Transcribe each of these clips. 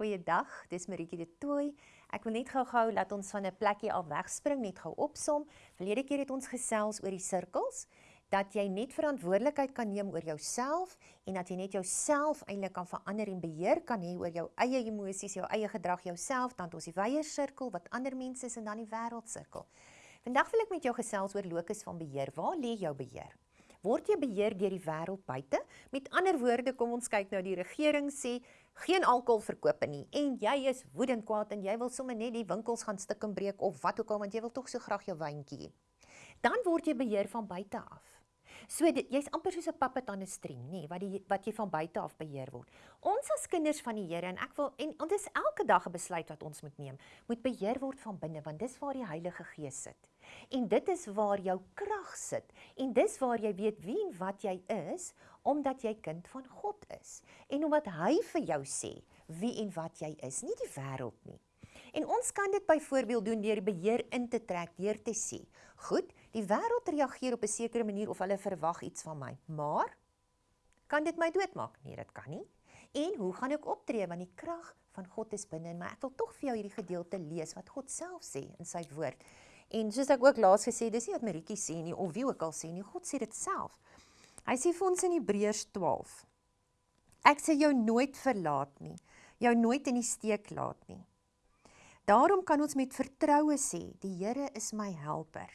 Goeiedag, dis Maritjie de Tooi. Ek wil net gou-gou laat ons van 'n plekkie af wegspring, net gou opsom. Verlede keer het ons gesels oor die sirkels dat jy net verantwoordelikheid kan neem oor jouself en dat jy net jouself eintlik kan verander en beheer kan hê oor jou eie emosies, jou eie gedrag, jouself, dan ons die wye sirkel wat ander mense is en dan die wêreldsirkel. Vandag wil ek met jou gesels oor lokus van beheer. Waar lê jou beheer? Word jy beheer deur die wêreld buite? Met ander woorde, kom ons kyk nou die regering sê geen alkohol verkoop nie en jy is woedend kwaad en jy wil sommer net die winkels gaan stik en breek of wat ook al want jy wil tog so graag jou wyntjie hê. Dan word jy beheer van buite af. So jy's amper soos 'n puppet aan 'n string, nê, wat die wat jy van buite af beheer word. Ons as kinders van die Here en ek wil en dit is elke dag 'n besluit wat ons moet neem, moet beheer word van binne want dis waar die Heilige Gees sit. En dit is waar jou krag sit en dis waar jy weet wie en wat jy is omdat jy kind van God is en omdat hy vir jou sê wie en wat jy is, nie die wêreld nie. En ons kan dit byvoorbeeld doen deur beheer in te trek, deur te sê, "Goed, die wêreld reageer op 'n sekere manier of hulle verwag iets van my, maar kan dit my doodmaak? Nee, dit kan nie. En hoe gaan ek optree want die krag van God is binne in my? Ek wil tog vir jou hierdie gedeelte lees wat God self sê in sy woord. En soos ek ook laas gesê, dis nie wat Maritjie sê nie of wie ook al sê nie, God sê dit self. Hy sê vir ons in Hebreërs 12: Ek sê jou nooit verlaat nie, jou nooit in die steek laat nie. Daarom kan ons met vertroue sê, die Here is my helper.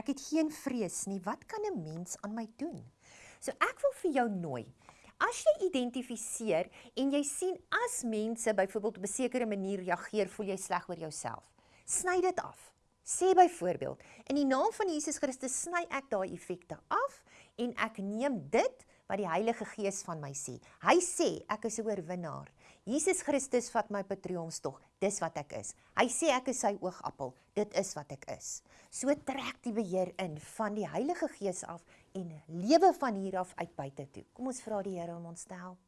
Ek het geen vrees nie. Wat kan 'n mens aan my doen? So ek wil vir jou nooi. As jy identifiseer en jy sien as mense byvoorbeeld op 'n sekere manier reageer, voel jy sleg oor jouself. Sny dit af. Sê byvoorbeeld, in die naam van Jesus Christus sny ek daai effekte af en ek neem dit wat die Heilige Gees van my sê. Hy sê ek is 'n oorwinnaar. Jesus Christus vat my patroonstog. Dis wat ek is. Hy sê ek is sy oogappel. Dit is wat ek is. So trek die beheer in van die Heilige Gees af en lewe van hier af uit buite toe. Kom ons vra die Here om ons te help.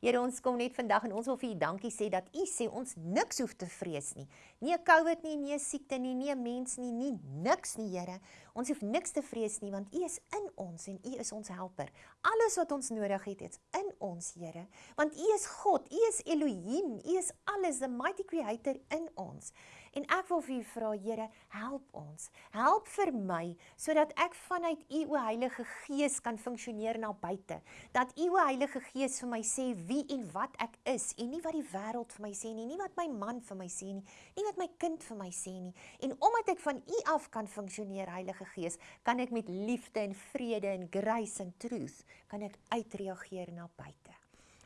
Here ons kom net vandag en ons wil vir U dankie sê dat U sê ons niks hoef te vrees nie. Nie 'n COVID nie, nie 'n siekte nie, nie 'n mens nie, nie niks nie, Here. Ons hoef niks te vrees nie want U is in ons en U is ons helper. Alles wat ons nodig het, is in ons, Here. Want U is God, U is Elohim, U is alles, the mighty creator in ons. En ek wil vir U vra, Here, help ons. Help vir my sodat ek vanuit U o Heilige Gees kan funksioneer na buite. Dat U o Heilige Gees vir my sê wie en wat ek is en nie wat die wêreld vir my sê nie, nie wat my man vir my sê nie, nie wat my kind vir my sê nie. En omdat ek van U af kan funksioneer, Heilige Gees, kan ek met liefde en vrede en grace en truth kan ek uitreageer na buite.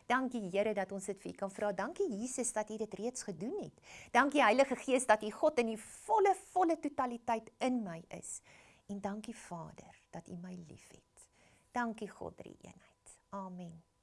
Dankie Here dat ons dit vir U kan vra. Dankie Jesus dat U dit reeds gedoen het. Dankie Heilige Gees dat U God in die volle volle totaliteit in my is. En dankie Vader dat U my liefhet. Dankie God drie eenheid. Amen.